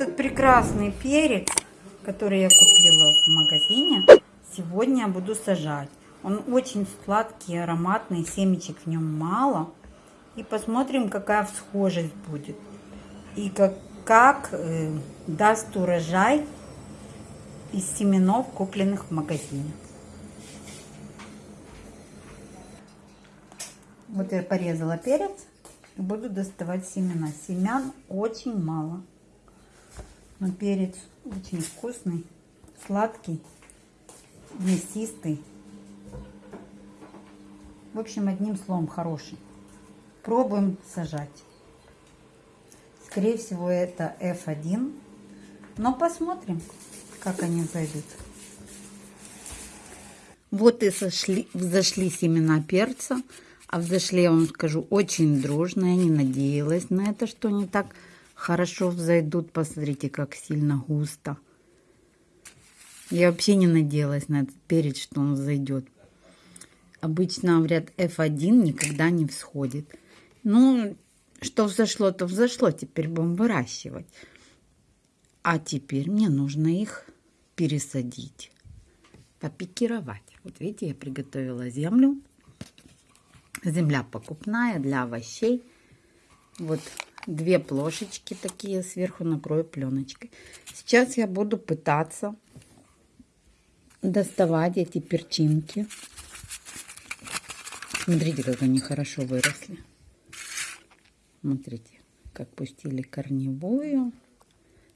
Этот прекрасный перец, который я купила в магазине, сегодня буду сажать. Он очень сладкий, ароматный, семечек в нем мало. И посмотрим, какая всхожесть будет. И как, как э, даст урожай из семенов, купленных в магазине. Вот я порезала перец буду доставать семена. Семян очень мало. Но перец очень вкусный, сладкий, мясистый. В общем, одним словом, хороший. Пробуем сажать. Скорее всего, это F1. Но посмотрим, как они зайдут. Вот и сошли, взошли семена перца. А взошли, я вам скажу, очень дружно. Я не надеялась на это, что они так хорошо взойдут. Посмотрите, как сильно густо. Я вообще не надеялась на этот перец, что он зайдет. Обычно, говорят, F1 никогда не всходит. Ну, что взошло, то взошло. Теперь будем выращивать. А теперь мне нужно их пересадить, попикировать. Вот видите, я приготовила землю. Земля покупная для овощей. Вот две плошечки такие сверху накрою пленочкой. Сейчас я буду пытаться доставать эти перчинки. Смотрите, как они хорошо выросли. Смотрите, как пустили корневую.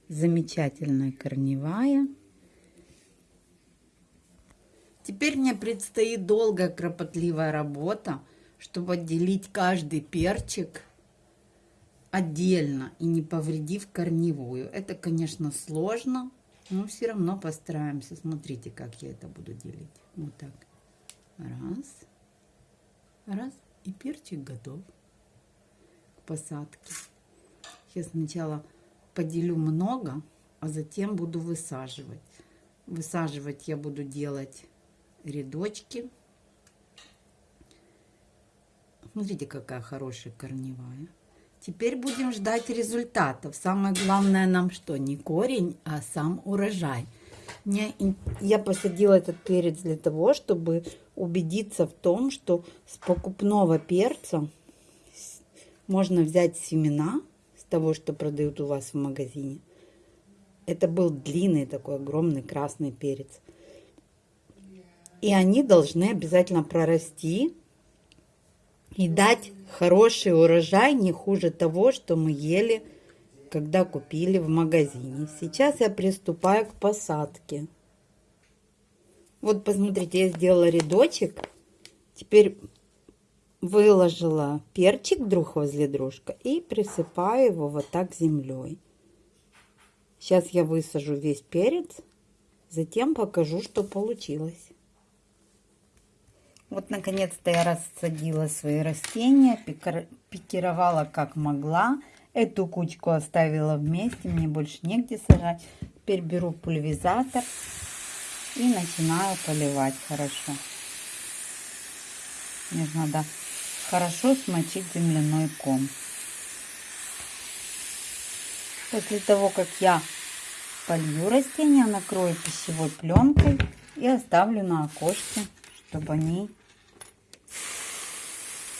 Замечательная корневая. Теперь мне предстоит долгая кропотливая работа чтобы отделить каждый перчик отдельно и не повредив корневую. Это, конечно, сложно, но все равно постараемся. Смотрите, как я это буду делить. Вот так. Раз. Раз. И перчик готов к посадке. Я сначала поделю много, а затем буду высаживать. Высаживать я буду делать рядочки. Смотрите, какая хорошая корневая. Теперь будем ждать результатов. Самое главное нам что? Не корень, а сам урожай. Я посадила этот перец для того, чтобы убедиться в том, что с покупного перца можно взять семена с того, что продают у вас в магазине. Это был длинный такой огромный красный перец. И они должны обязательно прорасти и дать хороший урожай не хуже того, что мы ели, когда купили в магазине. Сейчас я приступаю к посадке. Вот посмотрите, я сделала рядочек. Теперь выложила перчик друг возле дружка и присыпаю его вот так землей. Сейчас я высажу весь перец, затем покажу, что получилось. Вот, наконец-то я рассадила свои растения, пикировала как могла. Эту кучку оставила вместе, мне больше негде сажать. Теперь беру пульверизатор и начинаю поливать хорошо. Мне надо хорошо смочить земляной ком. После того, как я полью растения, накрою пищевой пленкой и оставлю на окошке, чтобы они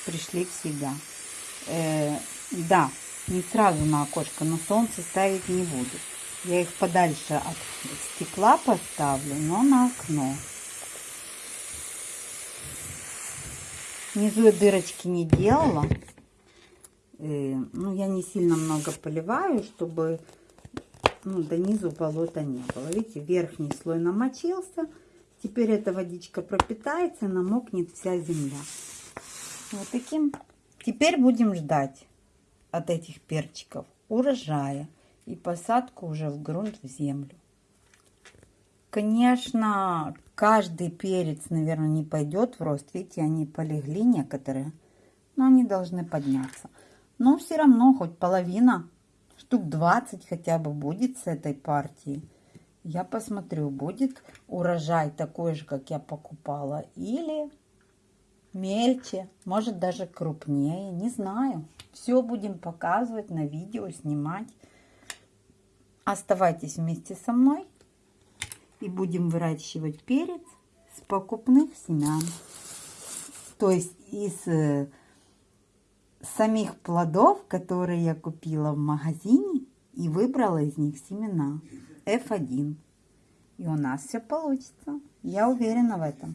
пришли в себя. Э, да, не сразу на окошко, но солнце ставить не буду. Я их подальше от стекла поставлю, но на окно. Внизу я дырочки не делала. Э, ну, я не сильно много поливаю, чтобы ну, до низу болота не было. Видите, верхний слой намочился. Теперь эта водичка пропитается, намокнет вся земля. Вот таким. Теперь будем ждать от этих перчиков урожая и посадку уже в грунт, в землю. Конечно, каждый перец, наверное, не пойдет в рост. Видите, они полегли некоторые, но они должны подняться. Но все равно хоть половина, штук 20 хотя бы будет с этой партии. Я посмотрю, будет урожай такой же, как я покупала, или мельче, может даже крупнее, не знаю. Все будем показывать на видео, снимать. Оставайтесь вместе со мной и будем выращивать перец с покупных семян. То есть из э, самих плодов, которые я купила в магазине и выбрала из них семена F1. И у нас все получится. Я уверена в этом.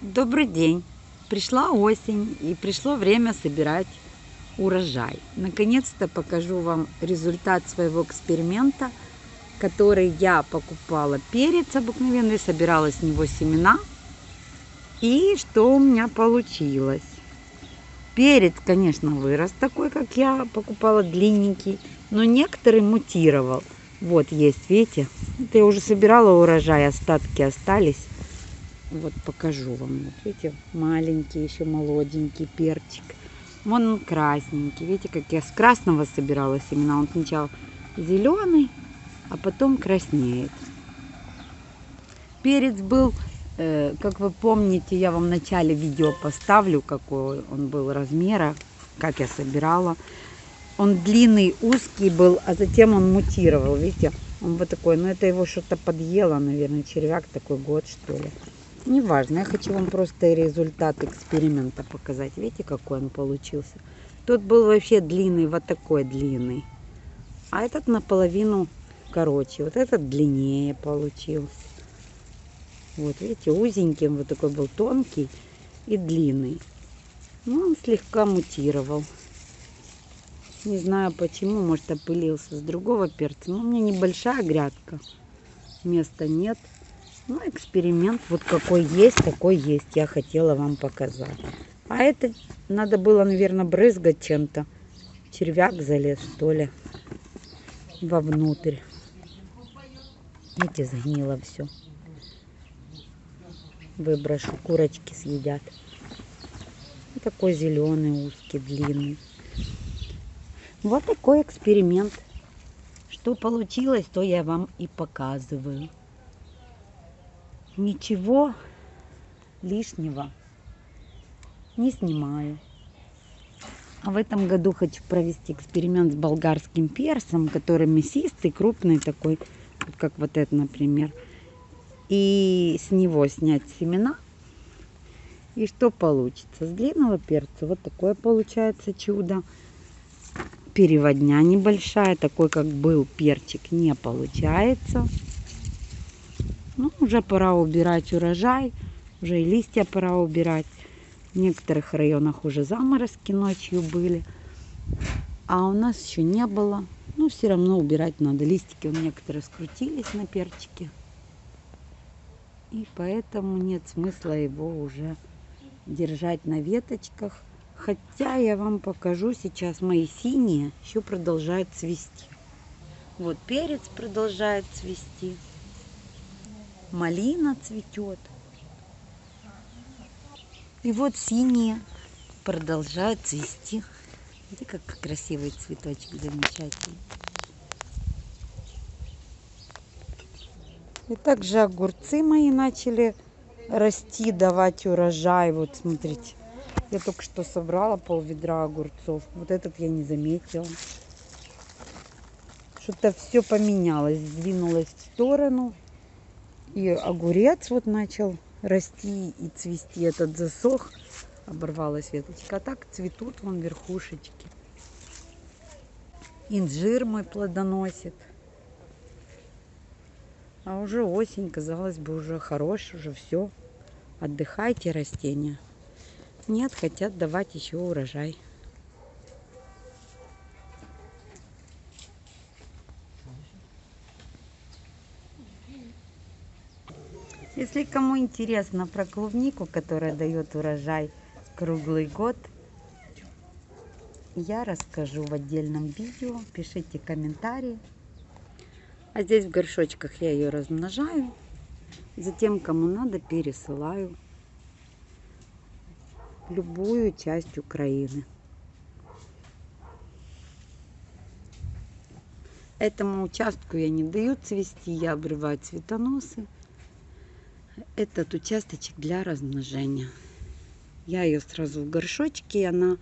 Добрый день. Пришла осень и пришло время собирать урожай. Наконец-то покажу вам результат своего эксперимента, который я покупала перец обыкновенный, собирала с него семена. И что у меня получилось. Перец, конечно, вырос такой, как я покупала, длинненький, но некоторый мутировал. Вот есть, видите? Это я уже собирала урожай, остатки остались. Вот покажу вам. Вот видите, маленький, еще молоденький перчик. Вон он красненький. Видите, как я с красного собирала семена. Он сначала зеленый, а потом краснеет. Перец был, э, как вы помните, я вам в начале видео поставлю, какой он был размера, как я собирала. Он длинный, узкий был, а затем он мутировал. Видите, он вот такой. Но это его что-то подъело, наверное, червяк такой год, что ли. Неважно, я хочу вам просто результат эксперимента показать. Видите, какой он получился. Тот был вообще длинный, вот такой длинный. А этот наполовину короче. Вот этот длиннее получился. Вот, видите, узенький, вот такой был тонкий и длинный. Ну, он слегка мутировал. Не знаю почему, может опылился с другого перца. Но у меня небольшая грядка. Места нет. Ну, эксперимент вот какой есть, такой есть. Я хотела вам показать. А это надо было, наверное, брызгать чем-то. Червяк залез, что ли, вовнутрь. Видите, сгнило все. Выброшу, курочки съедят. И такой зеленый, узкий, длинный. Вот такой эксперимент. Что получилось, то я вам и показываю ничего лишнего не снимаю. А в этом году хочу провести эксперимент с болгарским перцем, который мясистый, крупный такой, как вот этот, например. И с него снять семена. И что получится? С длинного перца вот такое получается чудо. Переводня небольшая, такой как был перчик, не получается. Ну, уже пора убирать урожай, уже и листья пора убирать. В некоторых районах уже заморозки ночью были, а у нас еще не было. Ну, все равно убирать надо. Листики у некоторые скрутились на перчике. И поэтому нет смысла его уже держать на веточках. Хотя я вам покажу сейчас мои синие еще продолжают цвести. Вот перец продолжает цвести малина цветет. И вот синие продолжают цвести. Видите, как красивый цветочек замечательный. И также огурцы мои начали расти, давать урожай. Вот смотрите, я только что собрала пол ведра огурцов. Вот этот я не заметила. Что-то все поменялось, сдвинулось в сторону. И огурец вот начал расти и цвести. Этот засох, оборвалась веточка. А так цветут вон верхушечки. Инжир мой плодоносит. А уже осень, казалось бы, уже хорош, уже все. Отдыхайте, растения. Нет, хотят давать еще урожай. Если кому интересно про клубнику, которая дает урожай круглый год, я расскажу в отдельном видео. Пишите комментарии. А здесь в горшочках я ее размножаю. Затем, кому надо, пересылаю любую часть Украины. Этому участку я не даю цвести, я обрываю цветоносы этот участочек для размножения. Я ее сразу в горшочке, она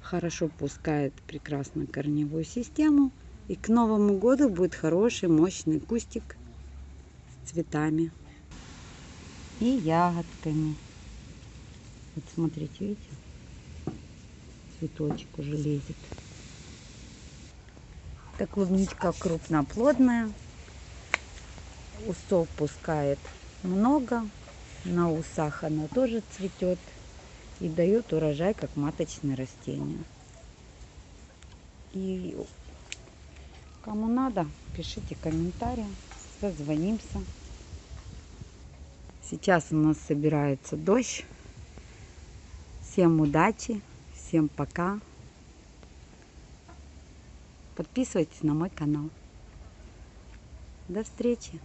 хорошо пускает прекрасно корневую систему И к Новому году будет хороший, мощный кустик с цветами и ягодками. Вот смотрите, видите? Цветочек уже лезет. Это клубничка крупноплодная. Усов пускает много. На усах она тоже цветет и дает урожай, как маточное растение. И кому надо, пишите комментарии, созвонимся. Сейчас у нас собирается дождь. Всем удачи, всем пока. Подписывайтесь на мой канал. До встречи!